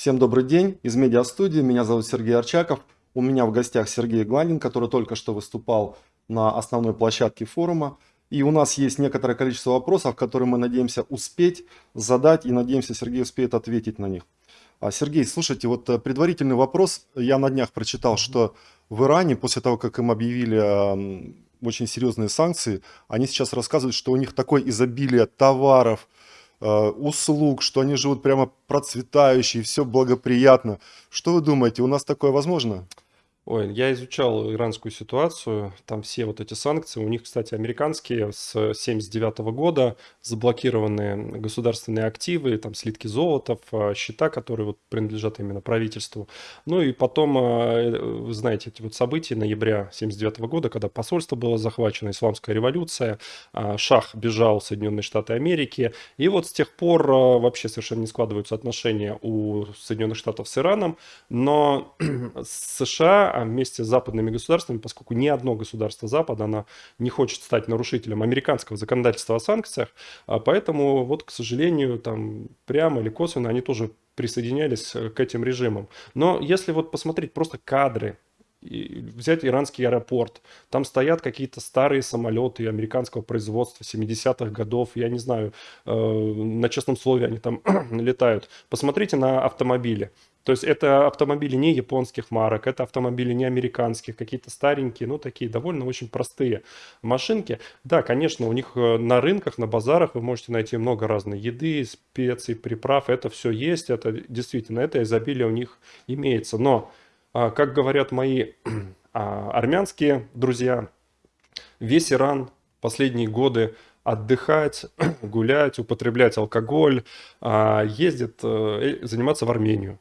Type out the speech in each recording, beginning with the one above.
Всем добрый день из медиастудии. Меня зовут Сергей Арчаков. У меня в гостях Сергей Гланин, который только что выступал на основной площадке форума. И у нас есть некоторое количество вопросов, которые мы надеемся успеть задать и надеемся Сергей успеет ответить на них. А, Сергей, слушайте, вот э, предварительный вопрос. Я на днях прочитал, что в Иране после того, как им объявили очень серьезные санкции, они сейчас рассказывают, что у них такое изобилие товаров, Э, услуг, что они живут прямо процветающие, все благоприятно. Что вы думаете, у нас такое возможно? Ой, я изучал иранскую ситуацию, там все вот эти санкции, у них, кстати, американские с 79 года заблокированные государственные активы, там слитки золота, счета, которые вот принадлежат именно правительству. Ну и потом, э, вы знаете, эти вот события ноября 79 года, когда посольство было захвачено, исламская революция, а, Шах бежал в Соединенные Штаты Америки, и вот с тех пор э, вообще совершенно не складываются отношения у Соединенных Штатов с Ираном, но США а вместе с западными государствами, поскольку ни одно государство Запада, она не хочет стать нарушителем американского законодательства о санкциях, а поэтому вот, к сожалению, там прямо или косвенно они тоже присоединялись э, к этим режимам. Но если вот посмотреть просто кадры взять иранский аэропорт, там стоят какие-то старые самолеты американского производства 70-х годов, я не знаю, э, на честном слове они там летают. Посмотрите на автомобили. То есть это автомобили не японских марок, это автомобили не американских, какие-то старенькие, ну такие довольно очень простые машинки. Да, конечно, у них э, на рынках, на базарах вы можете найти много разной еды, специй, приправ, это все есть, это действительно, это изобилие у них имеется. Но, как говорят мои а, армянские друзья, весь Иран последние годы отдыхать, гулять, употреблять алкоголь, а, ездит э, заниматься в Армению.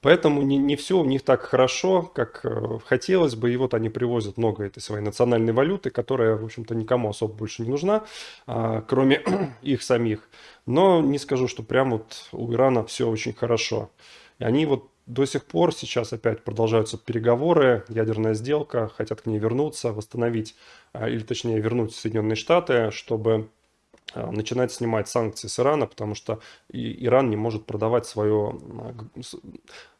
Поэтому не, не все у них так хорошо, как э, хотелось бы. И вот они привозят много этой своей национальной валюты, которая, в общем-то, никому особо больше не нужна, а, кроме их самих. Но не скажу, что прям вот у Ирана все очень хорошо. И они вот до сих пор сейчас опять продолжаются переговоры, ядерная сделка, хотят к ней вернуться, восстановить, а, или точнее вернуть Соединенные Штаты, чтобы Э, начинает снимать санкции с Ирана, потому что Иран не может продавать свое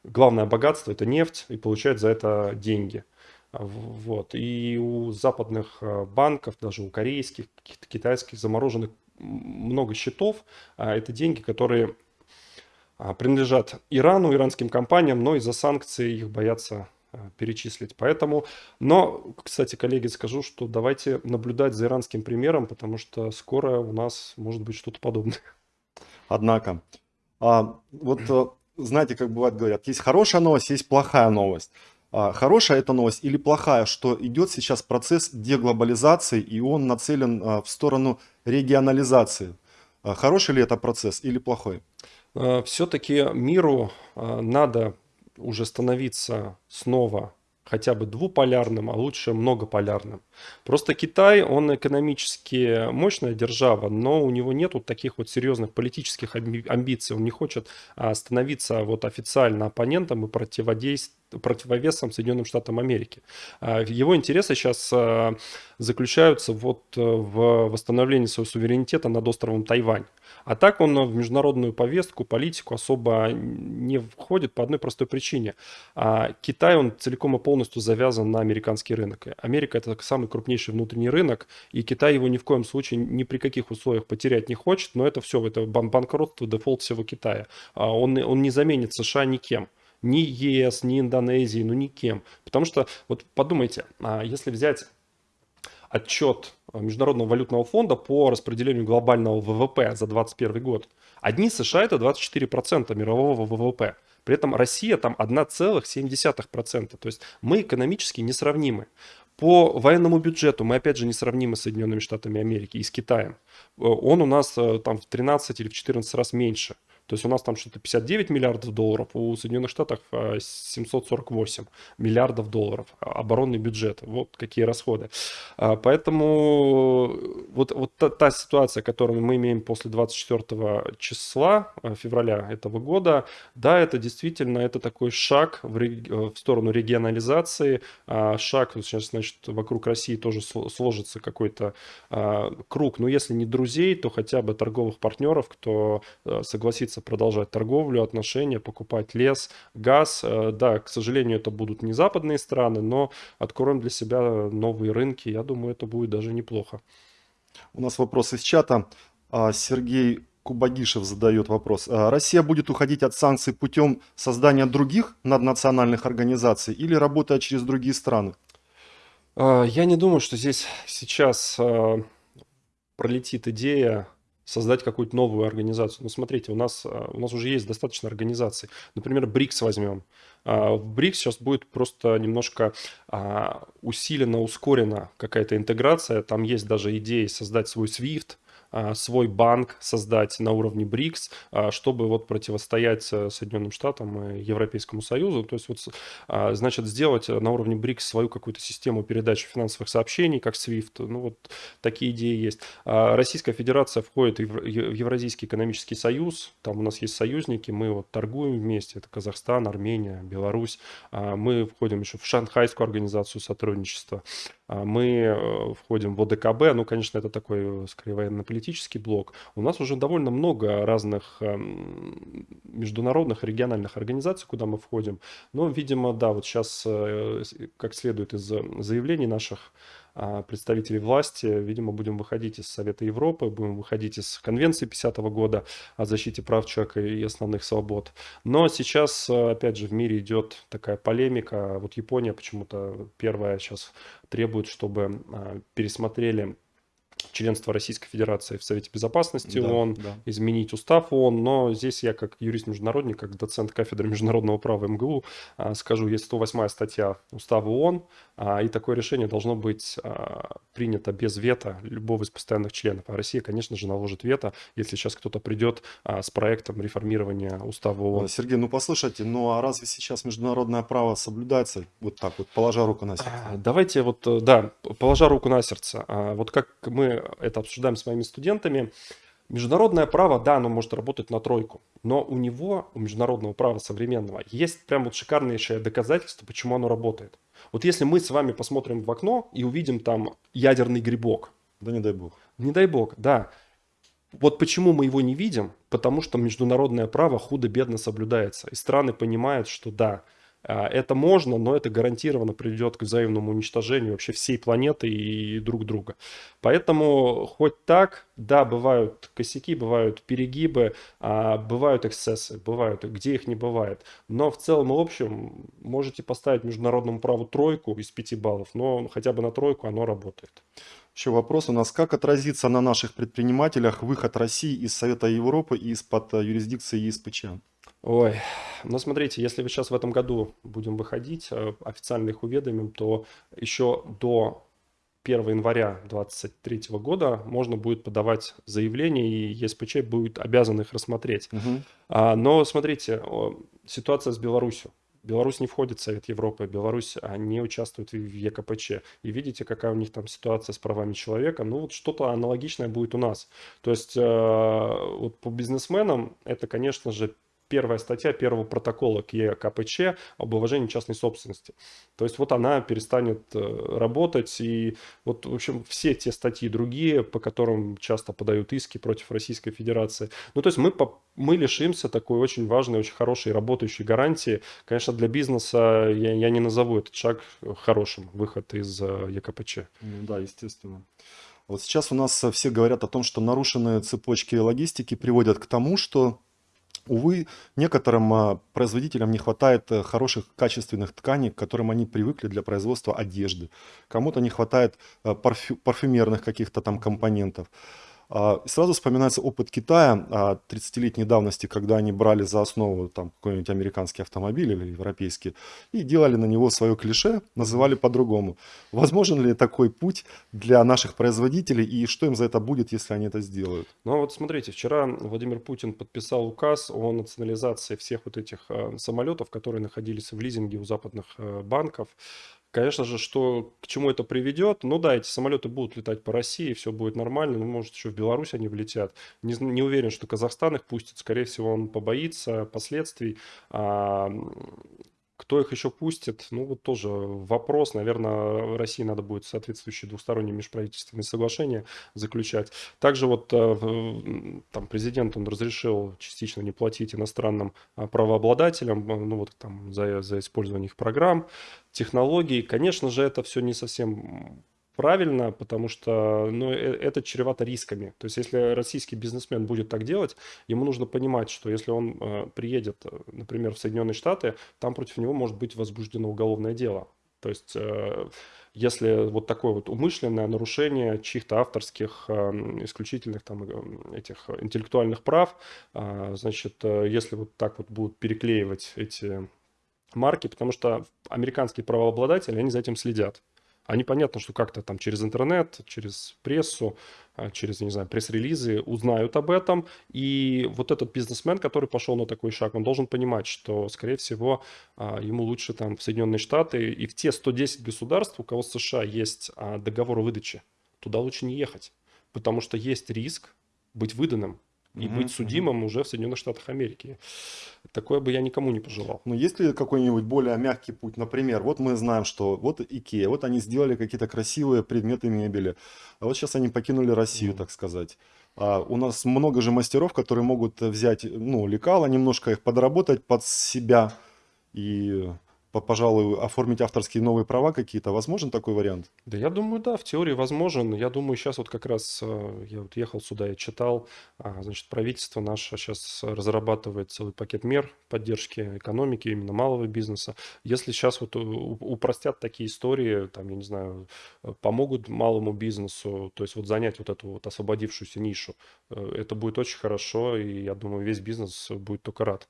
главное богатство, это нефть, и получает за это деньги. Вот. И у западных банков, даже у корейских, китайских замороженных много счетов. А это деньги, которые а, принадлежат Ирану, иранским компаниям, но из-за санкций их боятся Э, перечислить. Поэтому, но, кстати, коллеги, скажу, что давайте наблюдать за иранским примером, потому что скоро у нас может быть что-то подобное. Однако, а, вот э, знаете, как бывает говорят, есть хорошая новость, есть плохая новость. А, хорошая это новость или плохая, что идет сейчас процесс деглобализации, и он нацелен а, в сторону регионализации. А, хороший ли это процесс или плохой? Э, Все-таки миру надо уже становиться снова хотя бы двуполярным, а лучше многополярным. Просто Китай, он экономически мощная держава, но у него нет вот таких вот серьезных политических амбиций. Он не хочет а, становиться вот официально оппонентом и противовесом Соединенным Штатам Америки. А, его интересы сейчас а, заключаются вот э, в восстановлении своего суверенитета над островом Тайвань. А так он в международную повестку, политику особо не входит по одной простой причине. А Китай, он целиком и полностью завязан на американский рынок. Америка это самый крупнейший внутренний рынок, и Китай его ни в коем случае ни при каких условиях потерять не хочет, но это все, это банкротство, дефолт всего Китая. Он, он не заменит США никем ни ЕС, ни Индонезии, ну никем. Потому что, вот подумайте, а если взять отчет Международного валютного фонда по распределению глобального ВВП за 2021 год, одни США это 24% мирового ВВП. При этом Россия там 1,7%. То есть мы экономически несравнимы. По военному бюджету мы опять же не сравнимы с Соединенными Штатами Америки и с Китаем. Он у нас э, там в 13 или в 14 раз меньше. То есть у нас там что-то 59 миллиардов долларов, у Соединенных Штатов 748 а, миллиардов долларов оборонный бюджет. Вот какие расходы. А, поэтому вот, вот та, та ситуация, которую мы имеем после 24 числа а, февраля этого года, да, это действительно это такой шаг в, в сторону регионализации, шаг, сейчас, значит, вокруг России тоже сложится какой-то круг, ну, если не друзей, то хотя бы торговых партнеров, кто согласится надеяться продолжать торговлю, отношения, покупать лес, газ. Э, да, к сожалению, это будут не западные страны, но откроем для себя новые рынки. Я думаю, это будет даже неплохо. У нас вопрос из чата. А, Сергей Кубагишев задает вопрос. А, Россия будет уходить от санкций путем создания других наднациональных организаций или работая через другие страны? А, я не думаю, что здесь сейчас пролетит идея создать какую-то новую организацию. Ну, смотрите, у нас, у нас уже есть достаточно организаций. Например, БРИКС возьмем. В БРИКС сейчас будет просто немножко усиленно, ускорена какая-то интеграция. Там есть даже идеи создать свой SWIFT, а, свой банк создать на уровне БРИКС, а, чтобы вот противостоять э, Соединенным Штатам и Европейскому Союзу. То есть вот, а, значит, сделать на уровне БРИКС свою какую-то систему передачи финансовых сообщений, как SWIFT. Ну вот такие идеи есть. Российская Федерация входит в Евразийский экономический союз. Там у нас есть союзники, мы вот торгуем вместе. Это Казахстан, Армения, Беларусь. Мы входим еще в Шанхайскую организацию сотрудничества. Мы э, входим в ОДКБ. Ну, конечно, это такой, э, скорее, военно-политический политический блок, у нас уже довольно много разных эм, международных региональных организаций, куда мы входим. Но, видимо, да, вот сейчас, э, как следует из заявлений наших а, представителей власти, видимо, будем выходить из Совета Европы, будем выходить из Конвенции 50 -го года о защите прав человека и основных свобод. Но сейчас, э, опять же, в мире идет такая полемика. Вот Япония почему-то первая сейчас требует, чтобы а, пересмотрели членство Российской Федерации в Совете Безопасности да, ООН, да. изменить устав ООН, но здесь я как юрист-международник, как доцент кафедры международного права МГУ а, скажу, есть 108 статья Устава ООН, а, и такое решение должно быть а, принято без вето любого из постоянных членов. А Россия, конечно же, наложит вето, если сейчас кто-то придет с проектом реформирования Устава ООН. Сергей, ну послушайте, ну а разве сейчас международное право соблюдается вот так вот, положа руку на сердце? Давайте вот, э, да, положа руку на сердце. Вот как мы это обсуждаем с моими студентами, Международное право, да, оно может работать на тройку, но у него, у международного права современного, есть прям вот шикарнейшее доказательство, почему оно работает. Вот если мы с вами посмотрим в окно и увидим там ядерный грибок. Да не дай бог. Не дай бог, да. Вот почему мы его не видим? Потому что международное право худо-бедно соблюдается. И страны понимают, что да, это можно, но это гарантированно приведет к взаимному уничтожению вообще всей планеты и друг друга. Поэтому хоть так, да, бывают косяки, бывают перегибы, а бывают эксцессы, бывают, где их не бывает. Но в целом и общем можете поставить международному праву тройку из пяти баллов, но хотя бы на тройку оно работает. Еще вопрос у нас. Как отразится на наших предпринимателях выход России из Совета Европы и из-под юрисдикции ЕСПЧ? Ой, ну смотрите, если вы сейчас в этом году будем выходить, э, официально их уведомим, то еще до 1 января 2023 года можно будет подавать заявление, и ЕСПЧ будет обязан их рассмотреть. Угу. А, но смотрите, ситуация с Беларусью. Беларусь не входит в Совет Европы, Беларусь а, не участвует в ЕКПЧ. И видите, какая у них там ситуация с правами человека. Ну вот что-то аналогичное будет у нас. То есть э, вот по бизнесменам это, конечно же, первая статья первого протокола к ЕКПЧ об уважении частной собственности. То есть вот она перестанет э, работать, и вот, в общем, все те статьи другие, по которым часто подают иски против Российской Федерации. Ну, то есть мы, мы лишимся такой очень важной, очень хорошей работающей гарантии. Конечно, для бизнеса я, я не назову этот шаг хорошим, выход из э, ЕКПЧ. Ну, да, естественно. Вот сейчас у нас все говорят о том, что нарушенные цепочки логистики приводят к тому, что Увы, некоторым а, производителям не хватает э, хороших качественных тканей, к которым они привыкли для производства одежды. Кому-то не хватает э, парфю парфюмерных каких-то там компонентов. А, сразу вспоминается опыт Китая 30-летней давности, когда они брали за основу там какой-нибудь американский автомобиль или европейский и делали на него свое клише, называли по-другому. Возможен ли такой путь для наших производителей и что им за это будет, если они это сделают? Ну вот смотрите, вчера Владимир Путин подписал указ о национализации всех вот этих самолетов, которые находились в лизинге у западных банков. Конечно же, что к чему это приведет? Ну да, эти самолеты будут летать по России, все будет нормально, но может еще в Беларусь они влетят. Не, не уверен, что Казахстан их пустит, скорее всего он побоится последствий. А, Кто их еще пустит? Ну, вот тоже вопрос. Наверное, России надо будет соответствующие двусторонние межправительственные соглашения заключать. Также вот э, там президент, он разрешил частично не платить иностранным а, правообладателям, ну, вот там за, за использование их программ, технологий. Конечно же, это все не совсем правильно, потому что ну, э, это чревато рисками. То есть, если российский бизнесмен будет так делать, ему нужно понимать, что если он э, приедет, э, например, в Соединенные Штаты, там против него может быть возбуждено уголовное дело. То есть, э, если вот такое вот умышленное нарушение чьих-то авторских э, исключительных там этих интеллектуальных прав, значит, если вот так вот будут переклеивать эти марки, потому что американские правообладатели, они за этим следят. Они понятно, что как-то там через интернет, через прессу, а, через, не знаю, пресс-релизы узнают об этом. И вот этот бизнесмен, который пошел на такой шаг, он должен понимать, что, скорее всего, а, ему лучше там в Соединенные Штаты и в те 110 государств, у кого с США есть а, договор о выдаче, туда лучше не ехать. Потому что есть риск быть выданным и угу, быть судимым уже в Соединенных Штатах Америки. Такое бы я никому не пожелал. Но есть ли какой-нибудь более мягкий путь? Например, вот мы знаем, что вот Икея, вот они сделали какие-то красивые предметы мебели, а вот сейчас они покинули Россию, угу. так сказать. А у нас много же мастеров, которые могут взять, ну, лекала, немножко их подработать под себя и пожалуй, оформить авторские новые права какие-то? Возможен такой вариант? Да, я думаю, да, в теории возможен. Я думаю, сейчас вот как раз э, я вот ехал сюда, я читал, а, значит, правительство наше сейчас разрабатывает целый пакет мер поддержки экономики, именно малого бизнеса. Если сейчас вот упростят такие истории, там, я не знаю, помогут малому бизнесу, то есть вот занять вот эту вот освободившуюся нишу, э, это будет очень хорошо, и я думаю, весь бизнес будет только рад.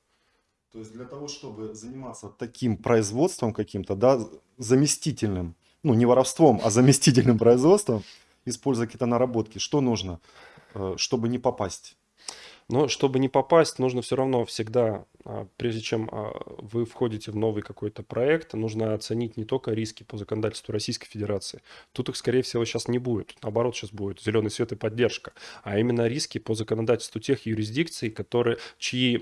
То есть для того, чтобы заниматься таким производством каким-то, да, заместительным, ну не воровством, а заместительным производством, используя какие-то наработки, что нужно, э, чтобы не попасть? Но чтобы не попасть, нужно все равно всегда, а, прежде чем а, вы входите в новый какой-то проект, нужно оценить не только риски по законодательству Российской Федерации. Тут их, скорее всего, сейчас не будет. Наоборот, сейчас будет зеленый свет и поддержка. А именно риски по законодательству тех юрисдикций, которые, чьи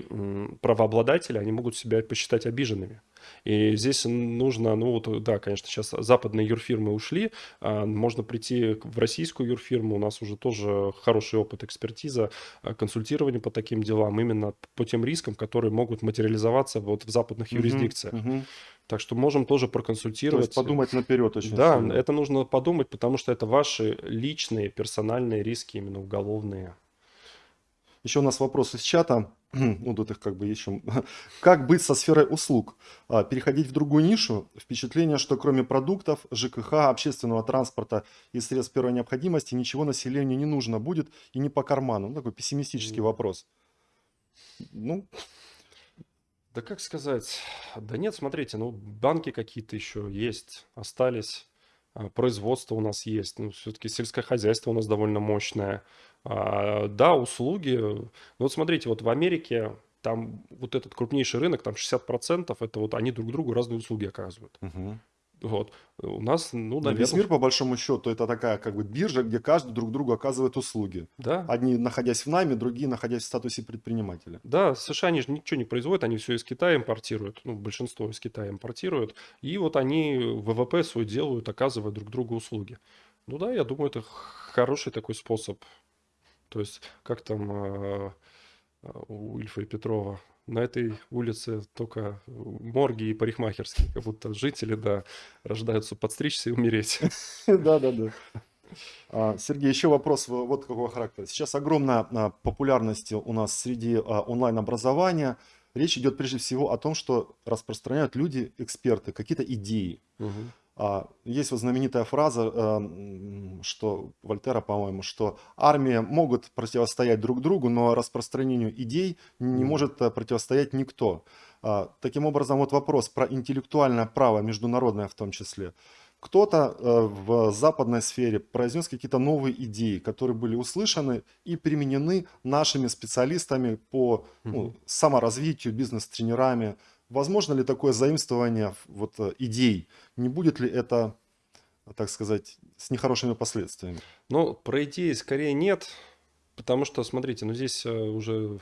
правообладатели, они могут себя посчитать обиженными. И здесь нужно, ну вот, да, конечно, сейчас западные юрфирмы ушли, а, можно прийти в российскую юрфирму, у нас уже тоже хороший опыт экспертиза, а, консультирование по таким делам, именно по тем рискам, которые могут материализоваться вот в западных юрисдикциях. Угу. Так что можем тоже проконсультировать. То есть подумать наперед очень Да, сильно. это нужно подумать, потому что это ваши личные персональные риски, именно уголовные. Еще у нас вопрос из чата. ну, тут их как бы ищем. Как быть со сферой услуг? А, переходить в другую нишу? Впечатление, что кроме продуктов, ЖКХ, общественного транспорта и средств первой необходимости ничего населению не нужно будет и не по карману. Ну, такой пессимистический вопрос. Ну, да как сказать? Да нет, смотрите, ну банки какие-то еще есть, остались. А, производство у нас есть. Ну, все-таки сельское хозяйство у нас довольно мощное. А, да, услуги. Ну, вот смотрите, вот в Америке там вот этот крупнейший рынок, там 60% это вот они друг другу разные услуги оказывают. Угу. Вот. У нас, ну, наверное... Весь мир, по большому счету, это такая как бы биржа, где каждый друг другу оказывает услуги. Да. Одни находясь в найме, другие находясь в статусе предпринимателя. Да, США, они же ничего не производят, они все из Китая импортируют, ну, большинство из Китая импортируют, и вот они ВВП свой делают, оказывая друг другу услуги. Ну да, я думаю, это хороший такой способ то есть, как там э, у Ильфа и Петрова, на этой улице только морги и парикмахерские, как будто жители, да, рождаются подстричься и умереть. Да-да-да. А, Сергей, еще вопрос вот какого характера. Сейчас огромная а, популярность у нас среди а, онлайн-образования. Речь идет прежде всего о том, что распространяют люди, эксперты, какие-то идеи. Угу. А, есть вот знаменитая фраза, эм, что Вольтера, по-моему, что армии могут противостоять друг другу, но распространению идей не может э, противостоять никто. А, таким образом, вот вопрос про интеллектуальное право, международное в том числе. Кто-то э, в западной сфере произнес какие-то новые идеи, которые были услышаны и применены нашими специалистами по ну, саморазвитию, бизнес-тренерами, Возможно ли такое заимствование вот, э, идей? Не будет ли это, так сказать, с нехорошими последствиями? Ну, про идеи скорее нет, потому что, смотрите, ну здесь э, уже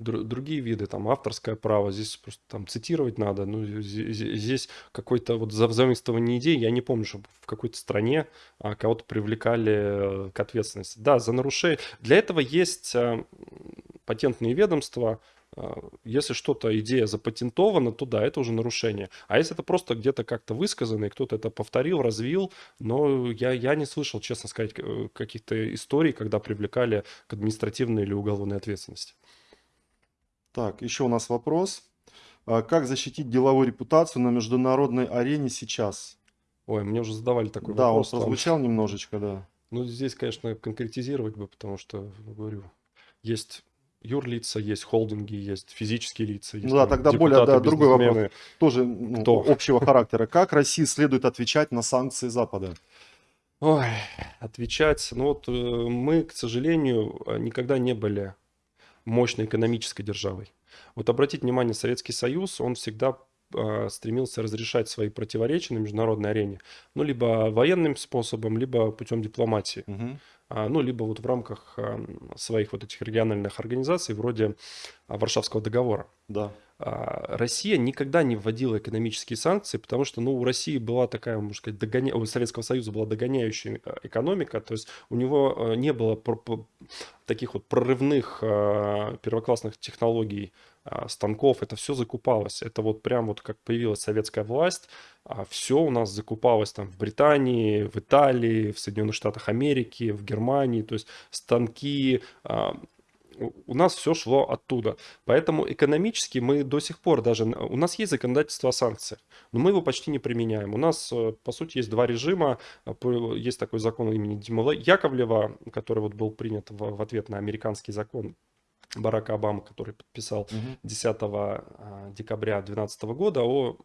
другие виды, там авторское право, здесь просто там цитировать надо, ну здесь какой-то вот заимствование идей, я не помню, чтобы в какой-то стране а, кого-то привлекали э, к ответственности. Да, за нарушение. Для этого есть патентные ведомства, если что-то, идея запатентована, то да, это уже нарушение. А если это просто где-то как-то высказано, и кто-то это повторил, развил, но я, я не слышал, честно сказать, э, каких-то историй, когда привлекали к административной или уголовной ответственности. Так, еще у нас вопрос. А как защитить деловую репутацию на международной арене сейчас? Ой, мне уже задавали такой да, вопрос. Да, он прозвучал там. немножечко, да. Ну, здесь, конечно, конкретизировать бы, потому что, говорю, есть юрлица, есть холдинги, есть физические лица. Есть, ну да, тогда более да, другой вопрос, тоже ну, Кто? общего характера. Как России следует отвечать на санкции Запада? Ой, отвечать. Ну вот э, мы, к сожалению, никогда не были мощной экономической державой. Вот обратите внимание, Советский Союз, он всегда э, стремился разрешать свои противоречия на международной арене, ну, либо военным способом, либо путем дипломатии. Угу. А, ну, либо вот в рамках своих вот этих региональных организаций, вроде а, Варшавского договора. Да. А, Россия никогда не вводила экономические санкции, потому что, ну, у России была такая, можно сказать, догоня... у Советского Союза была догоняющая экономика, то есть у него не было таких вот прорывных первоклассных технологий а, станков, это все закупалось. Это вот прям вот как появилась советская власть, а все у нас закупалось там в Британии, в Италии, в Соединенных Штатах Америки, в Германии, то есть станки, а, у нас все шло оттуда. Поэтому экономически мы до сих пор даже... У нас есть законодательство о санкциях, но мы его почти не применяем. У нас, э, по сути, есть два режима. Есть такой закон имени Димы Яковлева, который вот был принят в ответ на американский закон Барака Обама, который подписал угу. 10 а, декабря 2012 года о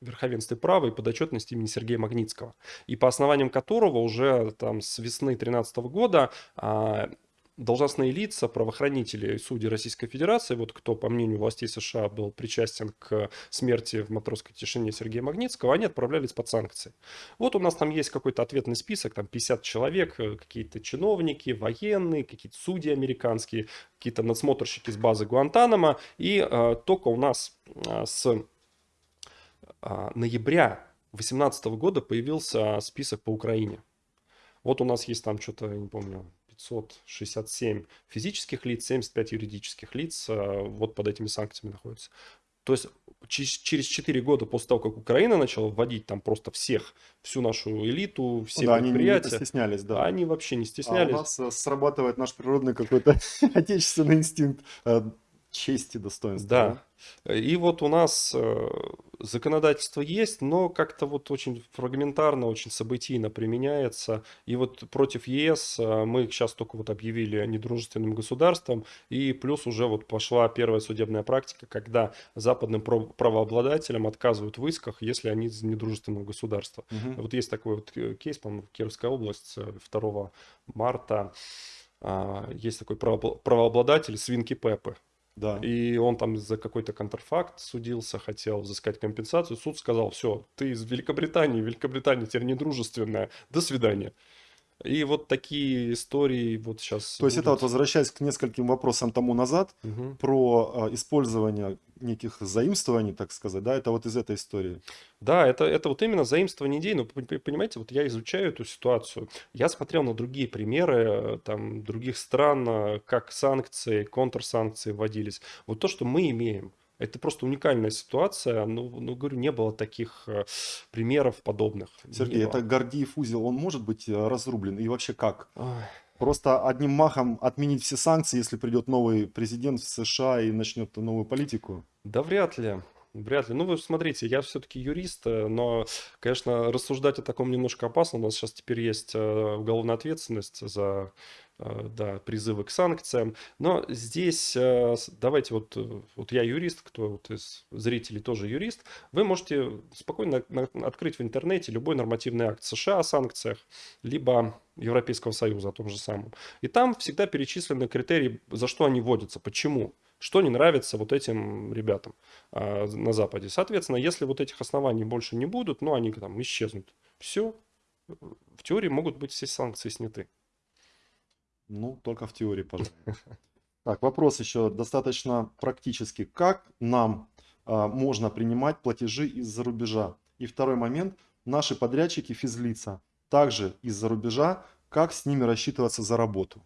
верховенстве права и подотчетности имени Сергея Магнитского. И по основаниям которого уже там с весны 2013 года а, должностные лица, правоохранители и судьи Российской Федерации, вот кто, по мнению властей США, был причастен к смерти в матросской тишине Сергея Магнитского, они отправлялись под санкции. Вот у нас там есть какой-то ответный список, там 50 человек, э, какие-то чиновники, военные, какие-то судьи американские, какие-то надсмотрщики с базы Гуантанамо. И э, только у нас э, с э, ноября 2018 года появился список по Украине. Вот у нас есть там что-то, не помню, 567 физических лиц, 75 юридических лиц э, вот под этими санкциями находятся. То есть через 4 года после того, как Украина начала вводить там просто всех, всю нашу элиту, все да, предприятия. Они не стеснялись, да. Они вообще не стеснялись. А у нас э, срабатывает наш природный какой-то отечественный инстинкт э, чести, достоинства. Да. И вот у нас законодательство есть, но как-то вот очень фрагментарно, очень событийно применяется. И вот против ЕС э, мы их сейчас только вот объявили недружественным государством. И плюс уже вот пошла первая судебная практика, когда западным правообладателям отказывают в исках, если они из недружественного государства. Угу. Вот есть такой вот э, кейс, по-моему, Кировская область 2 марта. А, есть такой правообладатель свинки Пеппы. Да. И он там за какой-то контрфакт судился, хотел взыскать компенсацию. Суд сказал, все, ты из Великобритании, Великобритания теперь недружественная, до свидания. И вот такие истории вот сейчас. То есть это вот возвращаясь к нескольким вопросам тому назад угу. про э, использование неких заимствований, так сказать, да, это вот из этой истории. Да, это, это вот именно заимствование идей, но понимаете, вот я изучаю эту ситуацию, я смотрел на другие примеры, э, там, других стран, э, как санкции, контрсанкции вводились. Вот то, что мы имеем, это просто уникальная ситуация. Ну, ну говорю, не было таких э, примеров подобных. Сергей, это Гордиев узел, он может быть разрублен? И вообще как? Ой. Просто одним махом отменить все санкции, если придет новый президент в США и начнет новую политику? Да вряд ли. Вряд ли. Ну, вы смотрите, я все-таки юрист, э, но, конечно, рассуждать о таком немножко опасно. У нас сейчас теперь есть уголовная ответственность за Э, да, призывы к санкциям. Но здесь э, давайте вот, э, вот я юрист, кто вот из зрителей тоже юрист, вы можете спокойно открыть в интернете любой нормативный акт США о санкциях, либо Европейского Союза о том же самом. И там всегда перечислены критерии, за что они вводятся, почему. Что не нравится вот этим ребятам а, на Западе. Соответственно, если вот этих оснований больше не будут, ну, они там исчезнут. Все, в теории могут быть все санкции сняты. Ну, только в теории, пожалуйста. Так, вопрос еще достаточно практически. Как нам а, можно принимать платежи из-за рубежа? И второй момент. Наши подрядчики физлица также из-за рубежа. Как с ними рассчитываться за работу?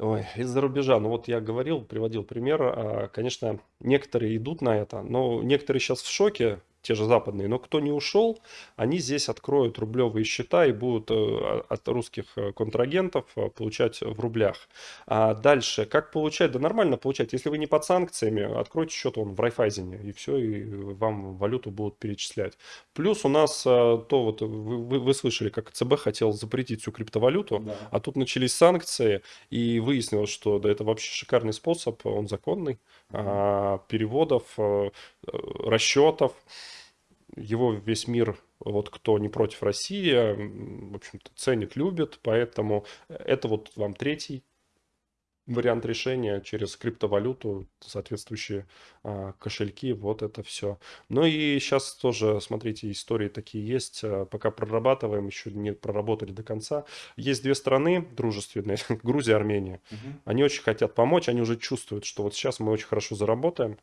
Ой, из-за рубежа. Ну вот я говорил, приводил пример. а, Конечно, некоторые идут на это, но некоторые сейчас в шоке, те же западные. Но кто не ушел, они здесь откроют рублевые счета и будут э, от русских э, контрагентов э, получать в рублях. А дальше, как получать? Да нормально получать. Если вы не под санкциями, откройте счет он в Райфайзене, и все, и вам валюту будут перечислять. Плюс у нас то вот, вы, вы, слышали, как ЦБ хотел запретить всю криптовалюту, Да. а тут начались санкции, и выяснилось, что да, это вообще шикарный способ, он законный, а, переводов, расчетов. Его весь мир, вот кто не против России, м, в общем-то, ценит, любит, поэтому это вот вам третий вариант решения через криптовалюту, соответствующие а, кошельки, вот это все. Ну и сейчас тоже, смотрите, истории такие есть, а, пока прорабатываем, еще не проработали до конца. Есть две страны дружественные, Грузия и Армения. Мгм, Они очень хотят помочь, они уже чувствуют, что вот сейчас мы очень хорошо заработаем,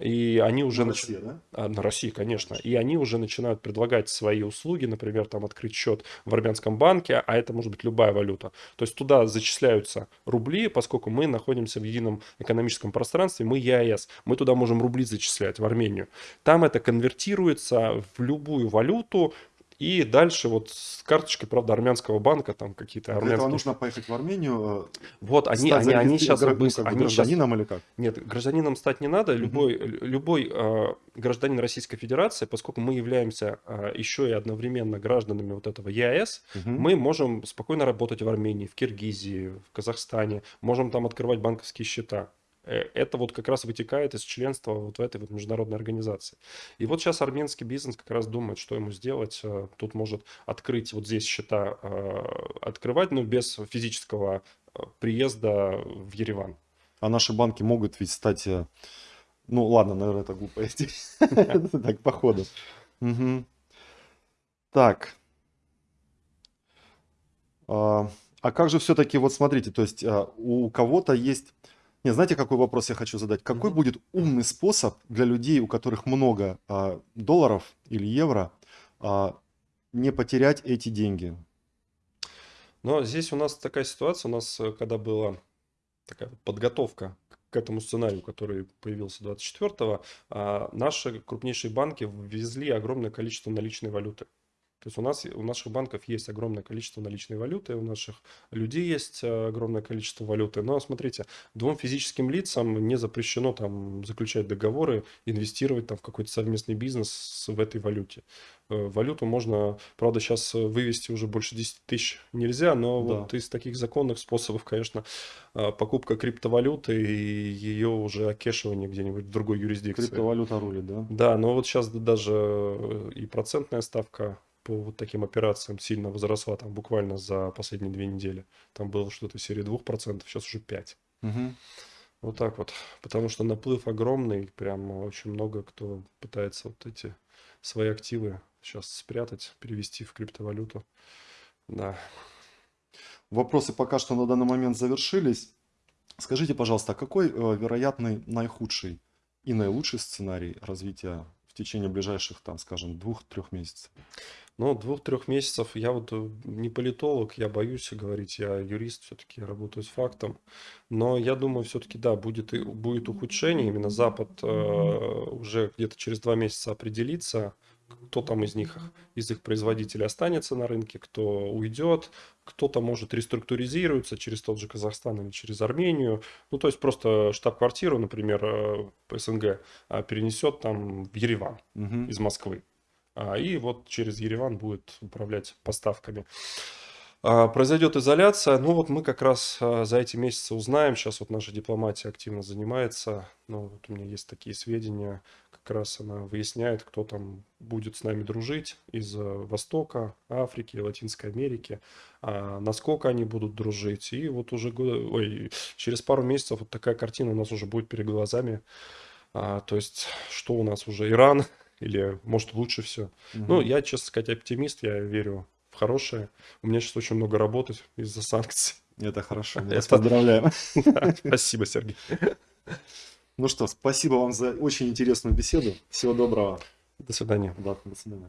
и они уже На нач- России, да? а, на России, конечно. И они уже начинают предлагать свои услуги, например, там открыть счет в армянском банке, а это может быть любая валюта. То есть туда зачисляются рубли, поскольку мы находимся в едином экономическом пространстве, мы ЕАЭС, мы туда можем рубли зачислять в Армению. Там это конвертируется в любую валюту, и дальше вот с карточкой, правда, армянского банка, там какие-то Для этого армянские... нужно поехать в Армению, э, Вот они, они, они сейчас... гра- ну, как они гражданином или как? нет, гражданином стать не надо. Любой, лю- любой э, гражданин Российской Федерации, поскольку мы являемся э, еще и одновременно гражданами вот этого ЕАЭС, Мгм. мы можем спокойно работать в Армении, в Киргизии, в Казахстане, можем там открывать банковские счета. Э, Это вот как раз вытекает из членства вот в этой вот международной организации. И вот сейчас армянский бизнес как раз думает, что ему сделать. Э, Тут может открыть вот здесь счета, э, открывать, но без физического приезда в Ереван. А наши банки могут ведь стать... Ну, ладно, наверное, это глупая идея. Это Так, походу. Так. А а как же все-таки, вот смотрите, то есть а, у кого-то есть... Не, знаете, какой вопрос я хочу задать? Какой Мгм. будет умный способ для людей, у которых много а, долларов или евро, а, не потерять эти деньги? Но здесь у нас такая ситуация, у нас э, когда была такая подготовка к этому сценарию, который появился 24-го, а, наши крупнейшие банки ввезли огромное количество наличной валюты. То есть у нас, у наших банков есть огромное количество наличной валюты, у наших людей есть э, огромное количество валюты. Но смотрите, двум физическим лицам не запрещено там заключать договоры, инвестировать там в какой-то совместный бизнес в этой валюте. Э, Валюту можно, правда, сейчас вывести уже больше 10 тысяч нельзя, но Да. вот из таких законных способов, конечно, э, покупка криптовалюты и ее уже окешивание где-нибудь в другой юрисдикции. Криптовалюта рулит, да? Да, но вот сейчас даже и процентная ставка по вот таким операциям сильно возросла там буквально за последние две недели. Там было что-то в серии 2%, сейчас уже 5%. Мгм. Вот так вот. Потому что наплыв огромный, прям очень много кто пытается вот эти свои активы сейчас спрятать, перевести в криптовалюту. Да. Вопросы пока что на данный момент завершились. Скажите, пожалуйста, а какой э, вероятный наихудший и наилучший сценарий развития течение ближайших, там, скажем, двух-трех месяцев? Ну, двух-трех месяцев я вот э, не политолог, я боюсь говорить, я юрист, все-таки работаю с фактом. Но я думаю, все-таки, да, будет, и- будет ухудшение. Именно Запад э, уже где-то через два месяца определится, кто там из них, из их производителей останется на рынке, кто уйдет, кто-то может реструктуризируется через тот же Казахстан или через Армению. Ну, то есть просто штаб-квартиру, например, э, по СНГ а, перенесет там в Ереван Мгм. из Москвы. А, И вот через Ереван будет управлять поставками. А, Произойдет изоляция. Ну вот мы как раз а, за эти месяцы узнаем. Сейчас вот наша дипломатия активно занимается. Ну вот у меня есть такие сведения. Как раз она выясняет, кто там будет с нами дружить из а, Востока, Африки, Латинской Америки. а, Насколько они будут дружить. И вот уже ой, через пару месяцев вот такая картина у нас уже будет перед глазами. То есть что у нас уже Иран или может лучше все. Ну, Мгм. я, честно сказать, оптимист, я верю в хорошее. У меня сейчас очень много работы из-за санкций. Это хорошо, мы вас Это- поздравляем. Спасибо, Сергей. Ну что, спасибо вам за очень интересную беседу. Всего доброго. До свидания. Да, до свидания.